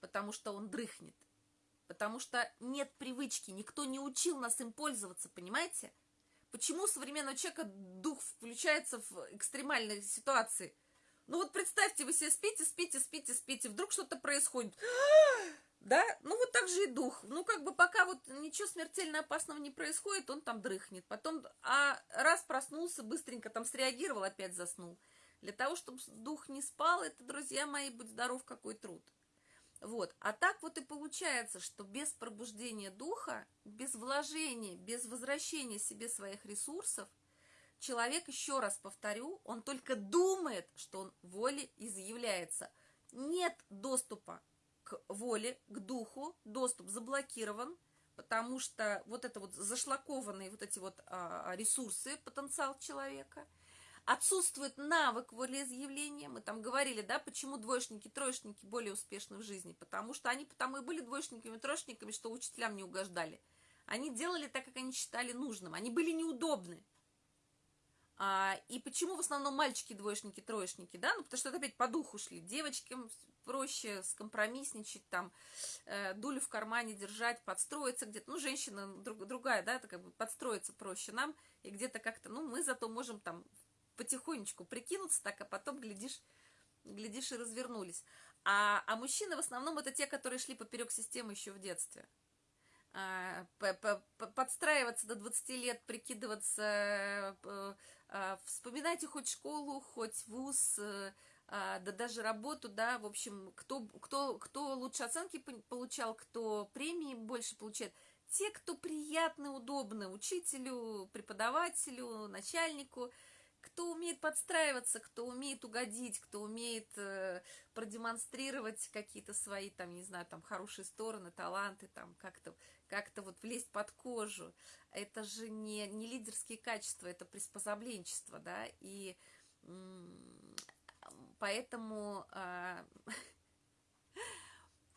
потому что он дрыхнет, потому что нет привычки, никто не учил нас им пользоваться, понимаете? Почему у современного человека дух включается в экстремальной ситуации? Ну вот представьте, вы себе спите, спите, спите, спите, вдруг что-то происходит. [GASPS] Да, ну вот так же и дух. Ну как бы пока вот ничего смертельно опасного не происходит, он там дрыхнет. Потом, а раз проснулся, быстренько там среагировал, опять заснул. Для того, чтобы дух не спал, это, друзья мои, будь здоров, какой труд. Вот. А так вот и получается, что без пробуждения духа, без вложения, без возвращения себе своих ресурсов, человек, еще раз повторю, он только думает, что он воле изъявляется. Нет доступа к воле, к духу, доступ заблокирован, потому что вот это вот зашлакованные вот эти вот а, ресурсы, потенциал человека – Отсутствует навык волеизъявления. Мы там говорили, да, почему двоечники, троечники более успешны в жизни. Потому что они потому и были двоечниками, троечниками, что учителям не угождали. Они делали так, как они считали нужным. Они были неудобны. А, и почему в основном мальчики двоечники, троечники, да? Ну, потому что это опять по духу шли. Девочкам проще скомпромиссничать, там, э, дулю в кармане держать, подстроиться где-то. Ну, женщина друг, другая, да, это как бы подстроиться проще нам. И где-то как-то, ну, мы зато можем там потихонечку прикинуться так, а потом, глядишь, глядишь и развернулись. А, а мужчины в основном это те, которые шли поперек системы еще в детстве. А, подстраиваться до 20 лет, прикидываться, а, вспоминайте хоть школу, хоть вуз, а, да даже работу, да, в общем, кто, кто, кто лучше оценки получал, кто премии больше получает. Те, кто приятны, удобны учителю, преподавателю, начальнику – кто умеет подстраиваться, кто умеет угодить, кто умеет э, продемонстрировать какие-то свои, там, не знаю, там, хорошие стороны, таланты, там, как-то как вот влезть под кожу. Это же не, не лидерские качества, это приспособленчество, да, и поэтому... Э, [LAUGHS]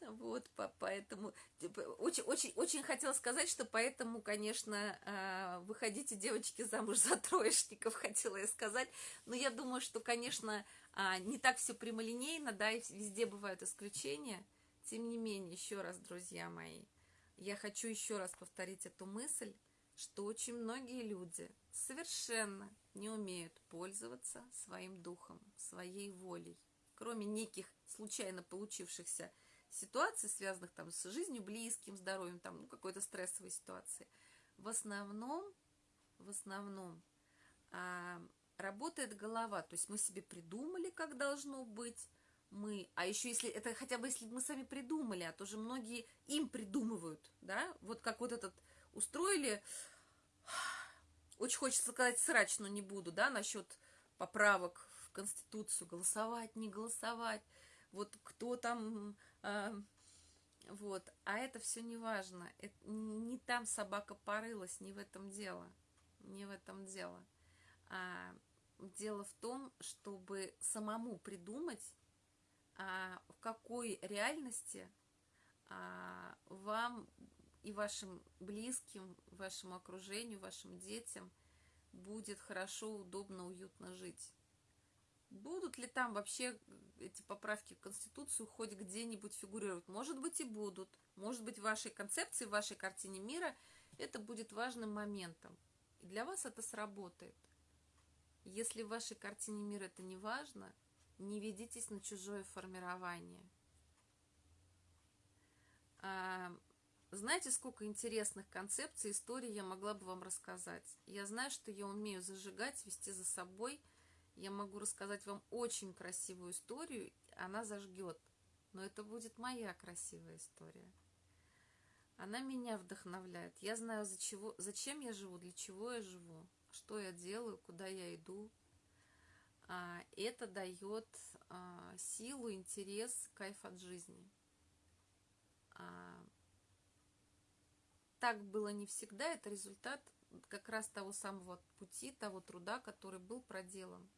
Вот, поэтому типа, очень, очень, очень хотела сказать, что поэтому, конечно, а, выходите, девочки, замуж за троечников, [LAUGHS] хотела я сказать. Но я думаю, что, конечно, а, не так все прямолинейно, да, и везде бывают исключения. Тем не менее, еще раз, друзья мои, я хочу еще раз повторить эту мысль, что очень многие люди совершенно не умеют пользоваться своим духом, своей волей, кроме неких случайно получившихся ситуаций, связанных там с жизнью близким, здоровьем, там, ну, какой-то стрессовой ситуации, в основном, в основном а, работает голова. То есть мы себе придумали, как должно быть, мы, а еще если, это хотя бы если мы сами придумали, а то же многие им придумывают, да, вот как вот этот устроили, очень хочется сказать срач, но не буду, да, насчет поправок в Конституцию, голосовать, не голосовать, вот кто там вот. А это все не важно. Не там собака порылась, не в этом дело. Не в этом дело. А, дело в том, чтобы самому придумать, а, в какой реальности а, вам и вашим близким, вашему окружению, вашим детям будет хорошо, удобно, уютно жить. Будут ли там вообще эти поправки в Конституцию хоть где-нибудь фигурировать? Может быть и будут. Может быть в вашей концепции, в вашей картине мира это будет важным моментом. И для вас это сработает. Если в вашей картине мира это не важно, не ведитесь на чужое формирование. А, знаете, сколько интересных концепций, историй я могла бы вам рассказать? Я знаю, что я умею зажигать, вести за собой – я могу рассказать вам очень красивую историю, она зажгет, но это будет моя красивая история. Она меня вдохновляет. Я знаю, за чего, зачем я живу, для чего я живу, что я делаю, куда я иду. А, это дает а, силу, интерес, кайф от жизни. А, так было не всегда, это результат как раз того самого пути, того труда, который был проделан.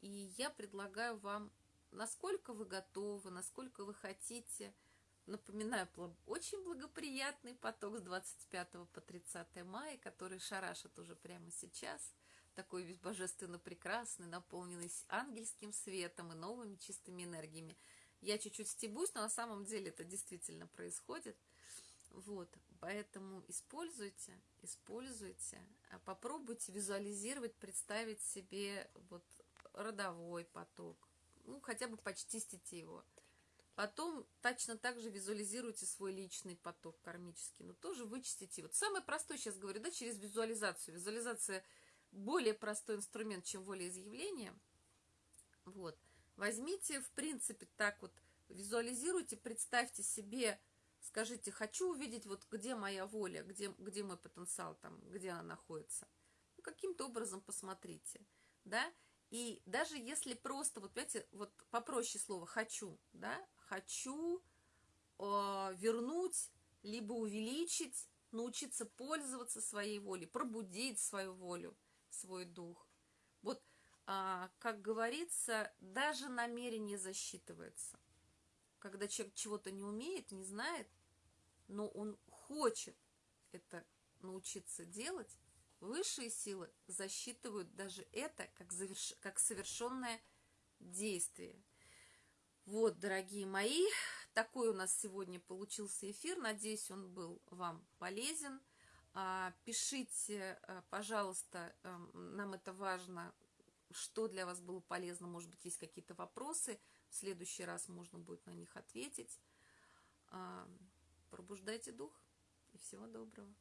И я предлагаю вам, насколько вы готовы, насколько вы хотите. Напоминаю, очень благоприятный поток с 25 по 30 мая, который шарашит уже прямо сейчас. Такой весь божественно прекрасный, наполненный ангельским светом и новыми чистыми энергиями. Я чуть-чуть стебусь, но на самом деле это действительно происходит – вот, поэтому используйте, используйте, попробуйте визуализировать, представить себе вот родовой поток, ну, хотя бы почистите его. Потом точно так же визуализируйте свой личный поток кармический, но тоже вычистите. Вот самое простое сейчас говорю, да, через визуализацию. Визуализация более простой инструмент, чем волеизъявление. Вот. Возьмите, в принципе, так вот, визуализируйте, представьте себе Скажите, хочу увидеть, вот где моя воля, где, где мой потенциал, там, где она находится. Ну, каким-то образом посмотрите, да. И даже если просто, вот понимаете, вот попроще слово «хочу», да, хочу э, вернуть, либо увеличить, научиться пользоваться своей волей, пробудить свою волю, свой дух. Вот, а, как говорится, даже намерение засчитывается – когда человек чего-то не умеет, не знает, но он хочет это научиться делать, высшие силы засчитывают даже это как, заверш... как совершенное действие. Вот, дорогие мои, такой у нас сегодня получился эфир. Надеюсь, он был вам полезен. А, пишите, а, пожалуйста, эм, нам это важно, что для вас было полезно. Может быть, есть какие-то вопросы. В следующий раз можно будет на них ответить. Пробуждайте дух и всего доброго.